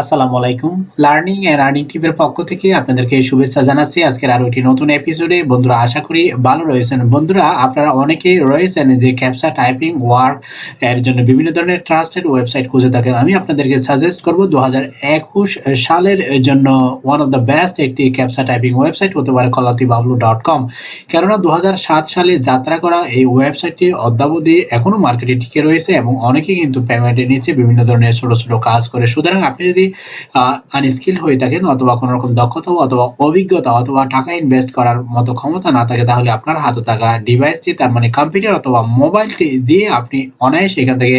আসসালামু আলাইকুম। Learning and earning টিপের পক্ষ থেকে আপনাদেরকে শুভেচ্ছা জানাচ্ছি। আজকের আরও একটি নতুন এপিসোডে বন্ধুরা, আশা করি ভালো রয়েছেন। বন্ধুরা, আপনারা অনেকেই রয়েছেন যে ক্যাপসা টাইপিং ওয়ার্ক এর জন্য বিভিন্ন ধরনের ট্রাস্টেড ওয়েবসাইট খুঁজে থাকেন। আমি আপনাদেরকে সাজেস্ট করব দু সালের জন্য ওয়ান অফ দ্য বেস্ট একটি ক্যাপসা টাইপিং ওয়েবসাইট হতে পারে কলাতি বাবলু ডট কম কেননা দু হাজার সাত সালে যাত্রা করা এই ওয়েবসাইটটি অদ্যাবধি এখনও মার্কেটে টিকে রয়েছে এবং অনেকে কিন্তু পেমেন্টের নিচ্ছে, বিভিন্ন ধরনের ছোট ছোট কাজ করে। সুতরাং আপনি যদি যদি আনস্কিল হয়ে থাকেন অথবা কোনো রকম দক্ষতা অথবা অভিজ্ঞতা অথবা টাকা ইনভেস্ট করার মতো ক্ষমতা না থাকে, তাহলে আপনার হাতে থাকা ডিভাইসটি তার মানে কম্পিউটার অথবা মোবাইলটি দিয়ে আপনি অনায়াসে এখান থেকে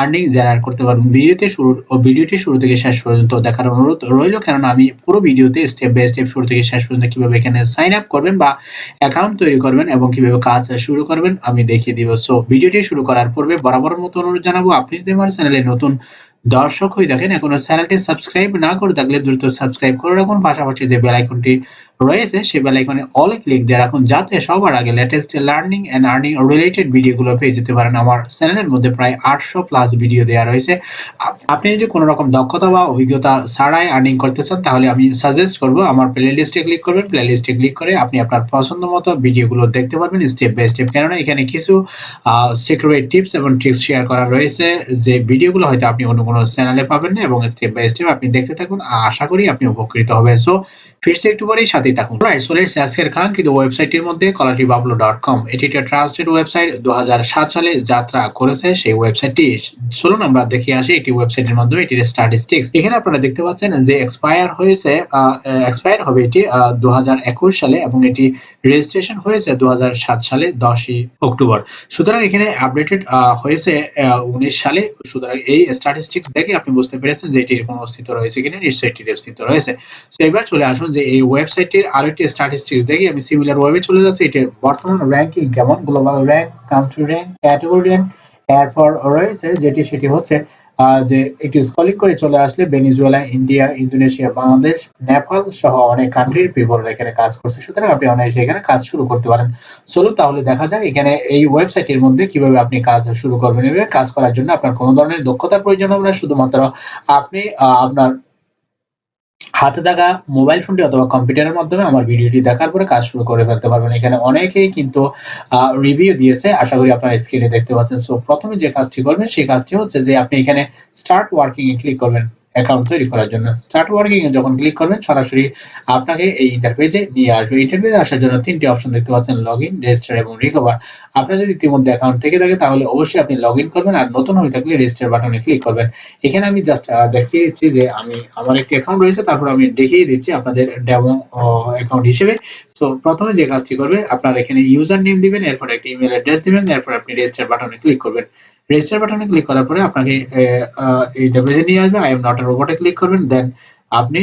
আর্নিং জেনারেট করতে পারবেন। ভিডিওতে শুরু ভিডিওটি শুরু থেকে শেষ পর্যন্ত দেখার অনুরোধ রইল। কেননা আমি পুরো ভিডিওতে স্টেপ বাই স্টেপ শুরু থেকে শেষ পর্যন্ত কীভাবে এখানে সাইন আপ করবেন বা অ্যাকাউন্ট তৈরি করবেন এবং কীভাবে কাজ শুরু করবেন, আমি দেখিয়ে দিব। সো ভিডিওটি শুরু করার পূর্বে বরাবর মতো অনুরোধ জানাব। আপনি যদি আমার চ্যানেলে নতুন দর্শক হয়ে থাকেন, এখনও চ্যানেলটি সাবস্ক্রাইব না করে থাকলে দ্রুত সাবস্ক্রাইব করে রাখুন। পাশাপাশি যে বেল আইকনটি রয়েছে সেই বেল আইকনে অল ক্লিক দিয়ে রাখুন যাতে সবার আগে latest learning and earning related ভিডিওগুলো পেয়ে যেতে পারেন, আমার চ্যানেলের মধ্যে প্রায় আটশো প্লাস ভিডিও দেওয়া রয়েছে। আপনি যদি কোনো রকম দক্ষতা বা অভিজ্ঞতা ছাড়াই আর্নিং করতে চান, তাহলে আমি সাজেস্ট করব, আমার প্লে লিস্টে ক্লিক করবেন। প্লে লিস্টে ক্লিক করে আপনি আপনার পছন্দ মতো ভিডিওগুলো দেখতে পারবেন স্টেপ বাই স্টেপ কেননা এখানে কিছু সিক্রেট টিপস এবং ট্রিক্স শেয়ার করা রয়েছে, যে ভিডিওগুলো হয়তো আপনি অন্য কোনো চ্যানেলে পাবেন না এবং স্টেপ বাই স্টেপ আপনি দেখতে থাকুন। আশা করি আপনি উপকৃত হবেন। সো ফিরছে একটু পরেই সাথেই থাকুন। রাইট চলে আজকের কাঙ্ক্ষিত ওয়েবসাইটের মধ্যে কলাটি বাবলো ডট কম এটি একটা ট্রাস্টেড ওয়েবসাইট দু সালে যাত্রা করেছে সেই ওয়েবসাইটটি চলুন আমরা দেখে আসি একটি ওয়েবসাইটের মাধ্যমে এটির স্ট্যাটিস্টিক্স এখানে আপনারা দেখতে পাচ্ছেন যে এক্সপায়ার হয়েছে এক্সপায়ার হবে এটি দু হাজার একুশ সালে এবং এটি রেজিস্ট্রেশন হয়েছে দু হাজার সাত সালে দশই অক্টোবর। সুতরাং এখানে আপডেটেড হয়েছে উনিশ সালে। সুতরাং এই স্ট্যাটিস্টিক্স দেখে আপনি বুঝতে পেরেছেন যে এটির কোনো অস্তিত্ব রয়েছে কিনা, নিশ্চয়ই এটির অস্তিত্ব রয়েছে। তো এবার চলে আসুন যে এই ওয়েবসাইটের আরেকটি স্ট্যাটিস্টিক্স দেখি, আমি সিমিলার ওয়েবে চলে যাচ্ছি। এটির বর্তমান র্যাঙ্কিং কেমন? Global rank country rank category rank এরপর রয়েছে যেটি, সেটি হচ্ছে যে একটি স্কলিং করে চলে আসলে Venezuela India Indonesia Bangladesh Nepal সহ অনেক কান্ট্রির পিপল এখানে কাজ করছে। সুতরাং আপনি অনায়াসে এখানে কাজ শুরু করতে পারেন। চলুন তাহলে দেখা যাক এখানে এই ওয়েবসাইটের মধ্যে কীভাবে আপনি কাজ শুরু করবেন কাজ করার জন্য আপনার কোনো ধরনের দক্ষতার প্রয়োজন হবে না। শুধুমাত্র আপনি আপনার হাতে থাকা মোবাইল ফোনটি অথবা কম্পিউটারের মাধ্যমে আমার ভিডিওটি দেখার পরে কাজ শুরু করে ফেলতে পারবেন। এখানে অনেকেই কিন্তু রিভিউ দিয়েছে। আশা করি আপনারা স্ক্রিনে দেখতে পাচ্ছেন। সো প্রথমে যে কাজটি করবেন, সেই কাজটি হচ্ছে যে আপনি এখানে স্টার্ট ওয়ার্কিং এ ক্লিক করবেন। অ্যাকাউন্ট তৈরি করার জন্য। স্টার্ট ওয়ার্কিং এ যখন ক্লিক করবেন, সরাসরি আপনাকে এই ইন্টারফেসে নিয়ে আসবে। ইন্টারফেসে আসার জন্য তিনটি অপশন দেখতে পাচ্ছেন লগ ইন রেজিস্টার এবং রিকভার আপনার যদি ইতিমধ্যে অ্যাকাউন্ট থেকে থাকে, তাহলে অবশ্যই আপনি লগ ইন করবেন আর নতুন হয়ে থাকলে রেজিস্টার বাটনে ক্লিক করবেন। এখানে আমি জাস্ট দেখিয়ে দিচ্ছি যে আমি, আমার একটি অ্যাকাউন্ট রয়েছে, তারপর আমি দেখিয়ে দিচ্ছি আপনাদের ডেমো অ্যাকাউন্ট হিসেবে। সো প্রথমে যে কাজটি করবে, আপনার এখানে ইউজার নেম দিবেন, এরপর একটি ইমেল অ্যাড্রেস দিবেন, এরপর আপনি রেজিস্টার বাটনে ক্লিক করবেন। রেজিস্টার বাটনে ক্লিক করার পরে আপনাকে এই পেজে নিয়ে আসবে আই এম নট রোবটে ক্লিক করবেন দেন আপনি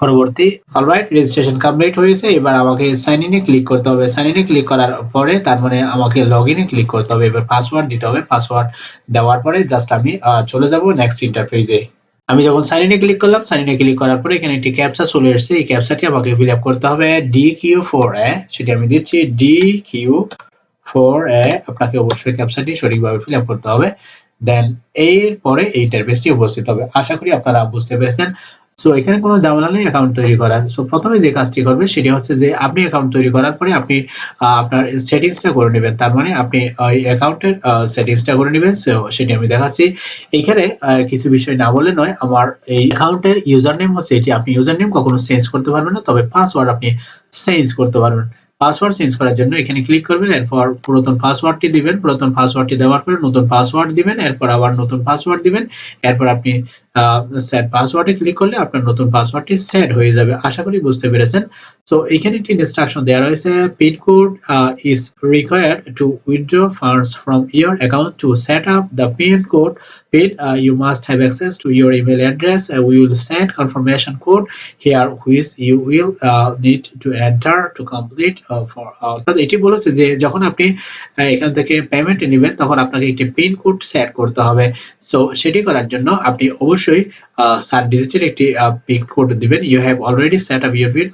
পরবর্তী অলরাইট রেজিস্ট্রেশন কমপ্লিট হয়েছে, এবার আমাকে সাইন ইনে ক্লিক করতে হবে। সাইন ইনে ক্লিক করার পরে তার মানে আমাকে লগ ইনে ক্লিক করতে হবে, এবার পাসওয়ার্ড দিতে হবে। পাসওয়ার্ড দেওয়ার পরে জাস্ট আমি চলে যাব নেক্সট ইন্টারফেসে আমি যখন সাইন ইনে ক্লিক করলাম সাইন ইনে ক্লিক করার পরে এখানে একটি ক্যাপচা চলে এসেছে। এই ক্যাপচাটি আমাকে ফিল আপ করতে হবে ডি কিউ ফোর সেটি আমি দিচ্ছি ডি কিউ ফোর এ আপনাকে অবশ্যই ক্যাপচাটি সঠিকভাবে ফিল আপ করতে হবে। দেন এরপরে এই ইন্টারফেসটি উপস্থিত হবে। আশা করি আপনারা বুঝতে পেরেছেন। সো এখানে কোনো ঝামেলা নেই অ্যাকাউন্ট তৈরি করার। সো প্রথমে যে কাজটি করবে সেটি হচ্ছে যে আপনি অ্যাকাউন্ট তৈরি করার পরে আপনি আপনার সেটিংসটা করে নেবেন। তার মানে আপনি ওই অ্যাকাউন্টের সেটিংসটা করে নেবেন। সো সেটি আমি দেখাচ্ছি। এখানে কিছু বিষয় না বলে নয়, আমার এই অ্যাকাউন্টের ইউজার নেম হচ্ছে এটি। আপনি ইউজার নেম কখনো চেঞ্জ করতে পারবেন না, তবে পাসওয়ার্ড আপনি চেঞ্জ করতে পারবেন। পাসওয়ার্ড চেঞ্জ করার জন্য এখানে ক্লিক করবেন, এরপর পুরাতন পাসওয়ার্ডটি দিবেন, পুরাতন পাসওয়ার্ডটি দেওয়ার পরে নতুন পাসওয়ার্ড দিবেন, এরপর আবার নতুন পাসওয়ার্ড দিবেন, এরপর আপনি সেট পাসওয়ার্ডে ক্লিক করলে আপনার নতুন পাসওয়ার্ডটি সেট হয়ে যাবে। আশা করি বুঝতে পেরেছেন। সো এখানে একটি ইনস্ট্রাকশন দেওয়া রয়েছে pin code is required to withdraw funds from your account to set up the pin code uh, you must have access to your email address. Uh, we will send confirmation code here which you will enter to complete uh, for অর্থাৎ এটি বলেছে যে যখন আপনি এখান থেকে payment নেবেন তখন আপনাকে একটি পিন কোড সেট করতে হবে। সো সেটি করার জন্য আপনি অবশ্যই অবশ্যই সাত ডিজিটের একটি পিন কোড দিবেন। You have already set up your pin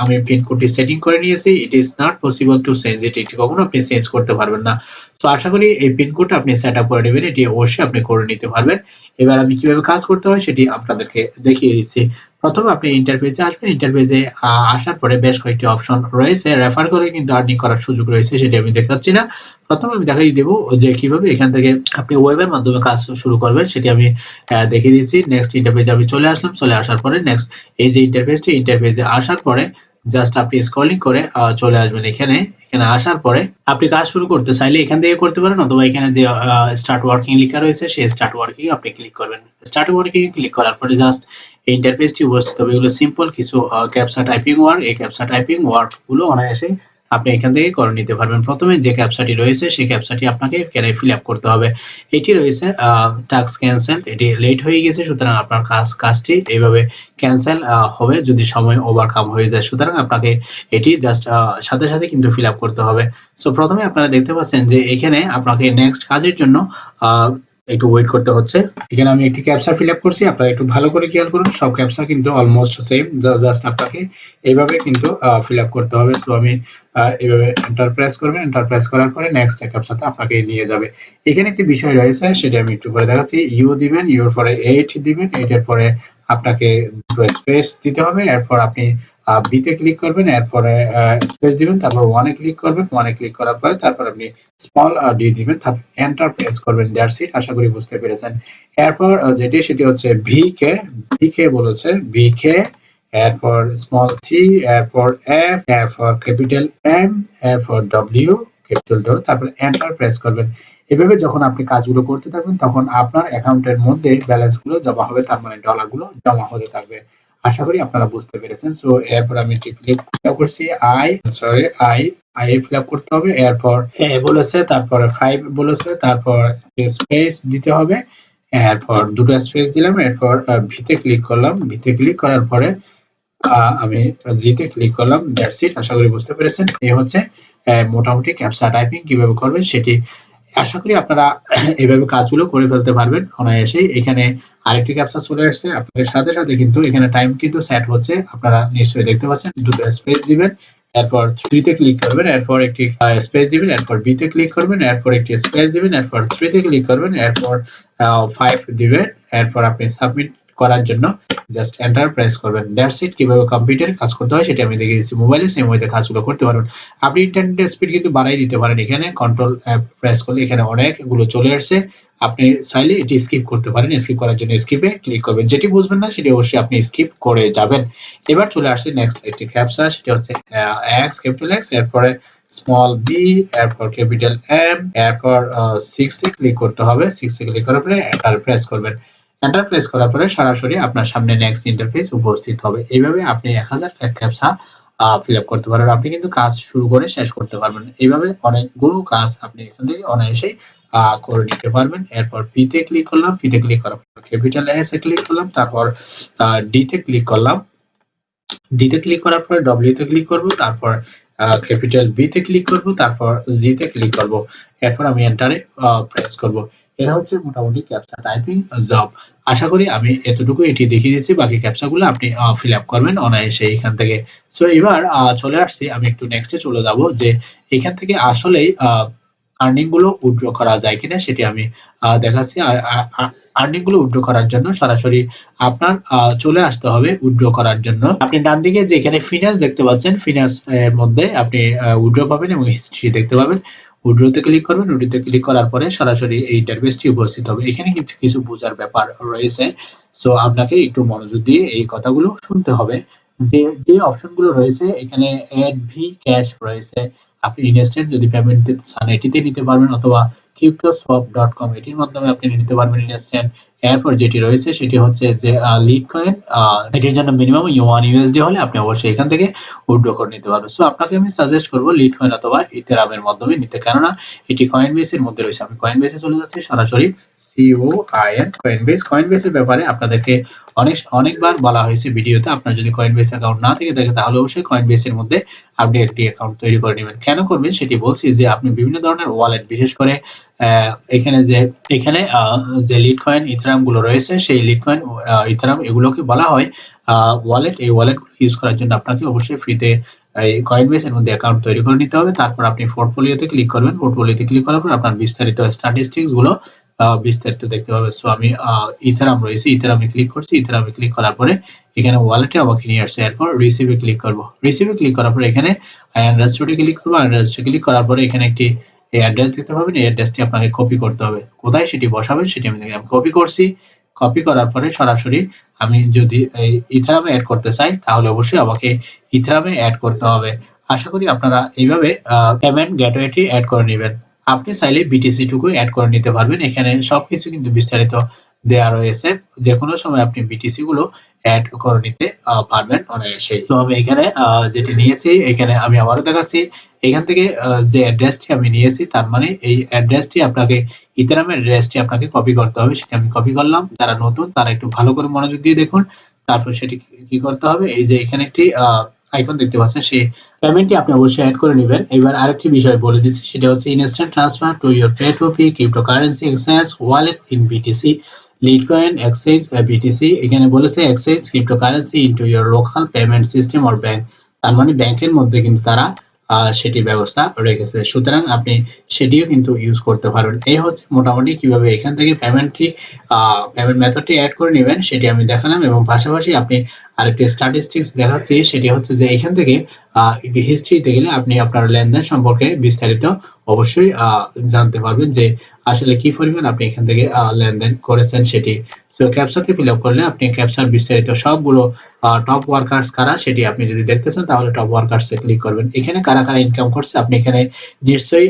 আমি পিন কোডটি সেটিং করে নিয়েছি। It is not possible to change it এটি কখনো আপনি চেঞ্জ করতে পারবেন না। তো আশা করি এই পিন কোডটা আপনি সেট আপ করে নেবেন। এটি অবশ্যই আপনি করে নিতে পারবেন। এবার আমি কীভাবে কাজ করতে হয় সেটি আপনাদেরকে দেখিয়ে দিচ্ছি। প্রথমে আপনি ইন্টারফেসে আসবেন ইন্টারফেসে আসার পরে বেশ কয়েকটি অপশন রয়েছে। রেফার করে কিন্তু আর্নিং করার সুযোগ রয়েছে, সেটি আমি দেখাচ্ছি না। প্রথমে আমি দেখাই দেবো যে কীভাবে এখান থেকে আপনি ওয়েবের মাধ্যমে কাজ শুরু করবেন, সেটি আমি দেখিয়ে দিচ্ছি। নেক্সট ইন্টারফেসে আমি চলে আসলাম, চলে আসার পরে নেক্সট এই যে ইন্টারফেসটি ইন্টারফেসে আসার পরে জাস্ট আপনি স্ক্রলিং করে চলে আসবেন এখানে। এখানে আসার পরে আপনি কাজ শুরু করতে চাইলে এখান থেকে করতে পারেন, অথবা এখানে যে স্টার্ট ওয়ার্কিং লেখা রয়েছে, সেই স্টার্ট ওয়ার্কিং আপনি ক্লিক করবেন। স্টার্ট ওয়ার্কিং ক্লিক করার পরে জাস্ট এই ইন্টারফেসটি উপস্থিত হবে। এগুলো সিম্পল কিছু ক্যাপসা টাইপিং ওয়ার্ক এই ক্যাপসা টাইপিং ওয়ার্কগুলো অনায়াসে আপনি এখান থেকে করে নিতে পারবেন। প্রথমে যে ক্যাপসাটি রয়েছে, সেই ক্যাপসাটি আপনাকে এখানে ফিল আপ করতে হবে। এটি রয়েছে টাস্ক ক্যান্সেল এটি লেট হয়ে গেছে, সুতরাং আপনার কাজ কাজটি এইভাবে ক্যান্সেল হবে যদি সময় ওভারকাম হয়ে যায়। সুতরাং আপনাকে এটি জাস্ট সাথে সাথে কিন্তু ফিল আপ করতে হবে। সো প্রথমে আপনারা দেখতে পাচ্ছেন যে এখানে আপনাকে নেক্সট কাজের জন্য একটু ওয়েট করতে হচ্ছে। এখানে আমি একটি ক্যাপসা ফিল আপ করছি, আপনারা একটু ভালো করে খেয়াল করুন, সব ক্যাপসা কিন্তু অলমোস্ট সেম জাস্ট আপনাকে এইভাবে কিন্তু ফিল আপ করতে হবে। সো আমি এইভাবে এন্টার প্রেস করবেন এন্টার প্রেস করার পরে নেক্সট ক্যাপসাতে আপনাকে নিয়ে যাবে। এখানে একটি বিষয় রয়েছে, সেটা আমি একটু পরে দেখাচ্ছি। ইউ দিবেন ইউর পরে এইট দিবেন এইটের পরে আপনাকে দুটো স্পেস দিতে হবে। এরপর আপনি বিতে ক্লিক করবেন, এরপরে স্পেস দিবেন, তারপর ওয়ানে ক্লিক করবেন ওয়ানে ক্লিক করার পরে তারপর আপনি স্মল ডি দিবেন তারপর এন্টার প্রেস করবেন দ্যাটস ইট আশা করি বুঝতে পেরেছেন। এরপর যেটি, সেটি হচ্ছে ভি কে ভি কে বলেছে ভি কে এরপর স্মল টি এরপর এফ এরপর ক্যাপিটাল এম এরপর ডব্লিউ ক্যাপিটাল ডো তারপর এন্টার প্রেস করবেন। এভাবে যখন আপনি কাজগুলো করতে থাকবেন, তখন আপনার অ্যাকাউন্টের মধ্যে ব্যালেন্সগুলো জমা হবে, তার মানে ডলারগুলো জমা হতে থাকবে। আশা করি আপনারা বুঝতে পেরেছেন। সো এরপর আমি ফিল করছি। I sorry I I fill করতে হবে। এরপর এ বলেছে, তারপরে ফাইভ বলেছে, তারপর স্পেস দিতে হবে, এরপর দুটো স্পেস দিলাম, এরপর ভিতে ক্লিক করলাম। ভিতে ক্লিক করার পরে আমি জিতে ক্লিক করলাম। দ্যাটস ইট আশা করি বুঝতে পেরেছেন। এই হচ্ছে মোটামুটি ক্যাপসা টাইপিং কীভাবে করবে সেটি আশা করি আপনারা এইভাবে কাজগুলো করে ফেলতে পারবেন অনায়াসেই। এখানে আরেকটি ক্যাপচা চলে আসছে আপনাদের সাথে সাথে কিন্তু এখানে টাইম কিন্তু সেট হচ্ছে। আপনারা নিশ্চয়ই দেখতে পাচ্ছেন, দুটো স্পেস দিবেন, এরপর থ্রিতে ক্লিক করবেন, এরপর একটি স্পেস দিবেন, এরপর বিতে ক্লিক করবেন, এরপর একটি স্পেস দিবেন, এরপর থ্রিতে ক্লিক করবেন, এরপর ফাইভ দিবেন, এরপর আপনি সাবমিট করার জন্য জাস্ট এন্টার প্রেস করবেন। দ্যাটস ইট কীভাবে কম্পিউটারে কাজ করতে হয় সেটা আমি দেখিয়ে দিচ্ছি। মোবাইলে সেম ওয়েতে কাজগুলো করতে পারবেন। আপনি ইন্টারনেটের স্পিড কিন্তু বাড়াই দিতে পারেন এখানে। কন্ট্রোল প্রেস করলে এখানে অনেকগুলো চলে আসছে। আপনি চাইলে এটি স্কিপ করতে পারেন। স্কিপ করার জন্য স্কিপে ক্লিক করবেন। যেটি বুঝবেন না সেটি অবশ্যই আপনি স্কিপ করে যাবেন। এবার চলে আসছে নেক্সট একটি ক্যাপচা সেটি হচ্ছে এক্স ক্যাপিটাল এক্স এরপরে স্মল বি এরপর ক্যাপিটাল এম এরপর সিক্স ক্লিক করতে হবে। সিক্স ক্লিক করার পরে এন্টার প্রেস করবেন। এন্টার প্রেস করার পরে সরাসরি আপনার সামনে নেক্সট ইন্টারফেস উপস্থিত হবে। এইভাবে আপনি এক হাজার ক্যাপচা ফিল আপ করতে পারবেন আপনি কিন্তু কাজ শুরু করে শেষ করতে পারবেন। এইভাবে অনেকগুলো কাজ আপনি এখান থেকে অনায়াসেই করে নিতে পারবেন। এরপর পি তে ক্লিক করলাম। পি তে ক্লিক করার পর ক্যাপিটাল এস এ ক্লিক করলাম। তারপর ডি তে ক্লিক করলাম। ডি তে ক্লিক করার পর ডব্লিউ তে ক্লিক করব। তারপর ক্যাপিটাল বি তে ক্লিক করব। তারপর জি তে ক্লিক করব। এরপর আমি এন্টারে প্রেস করব। এটা হচ্ছে মোটামুটি ক্যাপচা টাইপিং জব আশা করি আমি এতটুকু এটি দেখিয়ে দিয়েছি। বাকি ক্যাপচাগুলো আপনি ফিল আপ করবেন অনায়াসে এখান থেকে। সো এবার চলে আসছি। আমি একটু নেক্সটে চলে যাব যে এখান থেকে আসলেই আর্নিংগুলো উইথড্র করা যায় কিনা সেটি আমি দেখাচ্ছি। আর্নিংগুলো উইথড্র করার জন্য সরাসরি আপনার চলে আসতে হবে উইথড্র করার জন্য। আপনি ডান দিকে যে এখানে ফিনান্স দেখতে পাচ্ছেন ফিনান্স এর মধ্যে আপনি উইথড্র পাবেন এবং হিস্ট্রি দেখতে পাবেন। উইড্রোতে ক্লিক করবেন উইড্রোতে ক্লিক করার পরে সরাসরি এই ইন্টারফেসটি উপস্থিত হবে। এখানে কিছু কিছু বোঝার ব্যাপার রয়েছে। সো আপনাকে একটু মনোযোগ দিয়ে এই কথাগুলো শুনতে হবে। যে যে অপশনগুলো রয়েছে, এখানে অ্যাড ভি ক্যাশ রয়েছে। আপনি ইনস্ট্যান্ট যদি পেমেন্ট দিতে চান, এটিতে নিতে পারবেন, অথবা কিউটোসওয়াপ ডট কম এটির মাধ্যমে আপনি নিতে পারবেন ইনস্ট্যান্ট এরপর যেটি রয়েছে সেটি হচ্ছে যে লিড কয়েন এটির জন্য মিনিমাম ওয়ান ইউএসডি হলে আপনি অবশ্যই এখান থেকে উইথড্র করে নিতে পারবেন। সো আপনাকে আমি সাজেস্ট করব লিড কয়েন অথবা ইথেরামের মাধ্যমে নিতে। কেননা এটি কয়েন বেসের মধ্যে রয়েছে। আমি কয়েন বেসে চলে যাচ্ছি, সরাসরি সিও আইএন কয়েনবেস কয়েনবেসের ব্যাপারে আপনাদেরকে অনেক, অনেকবার বলা হয়েছে ভিডিওতে। আপনার যদি কয়েনবেস অ্যাকাউন্ট না থেকে থাকে, তাহলে অবশ্যই কয়েনবেসের মধ্যে আপনি একটি অ্যাকাউন্ট তৈরি করে নেবেন। কেন করবেন সেটি বলছি যে, আপনি বিভিন্ন ধরনের ওয়ালেট বিশেষ করে এখানে যে এখানে যে লিড কয়েন ইথারামগুলো রয়েছে, সেই লিড কয়েন ইথারাম এগুলোকে বলা হয় ওয়ালেট এই ওয়ালেট ইউজ করার জন্য আপনাকে অবশ্যই ফ্রিতে এই কয়েনবেস এর মধ্যে অ্যাকাউন্ট তৈরি করে নিতে হবে। তারপর আপনি পোর্টফোলিওতে ক্লিক করবেন। পোর্টফোলিওতে ক্লিক করার পর আপনার বিস্তারিত স্ট্যাটিস্টিক্সগুলো বিস্তারিত দেখতে পাবেন সো আমি ইথারাম রয়েছে ইথারামে ক্লিক করছি। ইথারামে ক্লিক করার পরে এখানে ওয়ালেটে আমাকে নিয়ে আসছে। এরপর রিসিভে ক্লিক করব। রিসিভে ক্লিক করার পর এখানে রেজিস্ট্রেটে ক্লিক করব। আর রেজিস্ট্রে ক্লিক করার পরে এখানে একটি এই অ্যাড্রেস দিতে পারবেন এই অ্যাড্রেসটি আপনাকে কপি করতে হবে। কোথায় সেটি বসাবেন সেটি আমি কপি করছি। কপি করার পরে সরাসরি আমি যদি ইথারামে অ্যাড করতে চাই, তাহলে অবশ্যই আমাকে ইথারামে অ্যাড করতে হবে। আশা করি আপনারা এইভাবে পেমেন্ট গেটওয়েটি অ্যাড করে নেবেন। আপনি চাইলে বিটিসি টুকু অ্যাড করে নিতে পারবেন। এখানে সবকিছু কিন্তু বিস্তারিত দেওয়া রয়েছে। যে কোনো সময় আপনি বিটিসি গুলো অ্যাড করে নিতে পারবেন অনায়াসে তো আমি এখানে যেটি নিয়েছি, এখানে আমি আবারও দেখাচ্ছি। এখান থেকে যে অ্যাড্রেসটি আমি নিয়েছি, তার মানে এই অ্যাড্রেসটি আপনাকে ইথারামের অ্যাড্রেসটি আপনাকে কপি করতে হবে। সেটা আমি কপি করলাম। যারা নতুন, তারা একটু ভালো করে মনোযোগ দিয়ে দেখুন। তারপর সেটি কি- করতে হবে? এই যে এখানে একটি আইকন দেখতে পাচ্ছেন, সেই পেমেন্টটি আপনি অবশ্যই অ্যাড করে নেবেন। এবার আরেকটি বিষয় বলে দিচ্ছি, সেটা হচ্ছে instant transfer to your পেটোপি cryptocurrency exchange wallet in BTC Litecoin exchange BTC এখানে বলেছে exchange cryptocurrency into your local payment system or bank তার মানে ব্যাংকের মধ্যে কিন্তু তারা সেটি ব্যবস্থা রেখেছে। সুতরাং আপনি সেটিও কিন্তু ইউজ করতে পারবেন। এই হচ্ছে মোটামুটি কীভাবে এখান থেকে পেমেন্টটি পেমেন্ট মেথডটি অ্যাড করে নেবেন, সেটি আমি দেখালাম। এবং পাশাপাশি আপনি আরেকটি স্ট্যাটিস্টিক্স দেখাচ্ছি, সেটি হচ্ছে যে এখান থেকে হিস্ট্রিতে গেলে আপনি আপনার লেনদেন সম্পর্কে বিস্তারিত অবশ্যই জানতে পারবেন যে আসলে কি পরিমাণ আপনি এখান থেকে লেনদেন করেছেন সেটি। সো ক্যাপসাতে ফিল আপ করলে আপনি ক্যাপসার বিস্তারিত সবগুলো টপ ওয়ার্কার্স কারা সেটি আপনি যদি দেখতে চান, তাহলে টপ ওয়ার্কার্সে ক্লিক করবেন। এখানে কারা কারা ইনকাম করছে, আপনি এখানে নিশ্চয়ই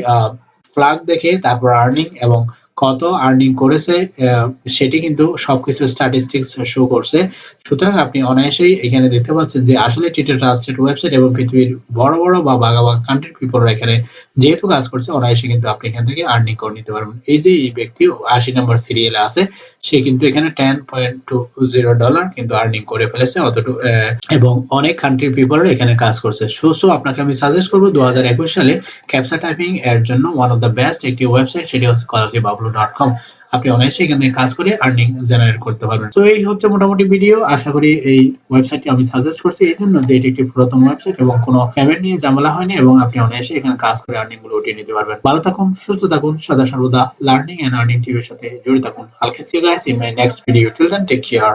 ফ্লাগ দেখে, তারপর আর্নিং এবং কত আর্নিং করেছে সেটি কিন্তু সবকিছু স্ট্যাটিস্টিক্স শো করছে। সুতরাং আপনি অনায়াসেই এখানে দেখতে পাচ্ছেন যে আসলে টিটা ট্রাস্টেড ওয়েবসাইট এবং পৃথিবীর বড় বড় বা বাগা বাগা কান্ট্রি পিপলরা এখানে যেহেতু কাজ করছে, অনায়াসে কিন্তু আপনি এখান থেকে আর্নিং করে নিতে পারবেন। এই যে এই ব্যক্তি আশি নম্বর সিরিয়ালে আছে, সে কিন্তু এখানে ten point two zero dollar কিন্তু আর্নিং করে ফেলেছে অতটুকু এবং অনেক কান্ট্রির পিপলরা এখানে কাজ করছে। সো সো আপনাকে আমি সাজেস্ট করব দু সালে ক্যাপসা টাইপিং এর জন্য ওয়ান অফ দ্য বেস্ট একটি ওয়েবসাইট সেটি হচ্ছে কলাকি বাবলু ডট আপনি এখানে কাজ করে আর্নিং জেনারেট করতে পারবেন। তো এই হচ্ছে মোটামুটি ভিডিও আশা করি এই ওয়েবসাইটটি আমি সাজেস্ট করছি এই জন্য যে এটি একটি পুরাতন ওয়েবসাইট এবং কোনো পেমেন্ট নিয়ে ঝামেলা হয়নি এবং আপনি অনায়াসে এখানে কাজ করে আর্নিংগুলো উঠিয়ে নিতে পারবেন। ভালো থাকুন, সুস্থ থাকুন সদা সর্বদা লার্নিং এন্ড আর্নিং টিভির সাথে জড়িত থাকুন। Guys in my next video till then take care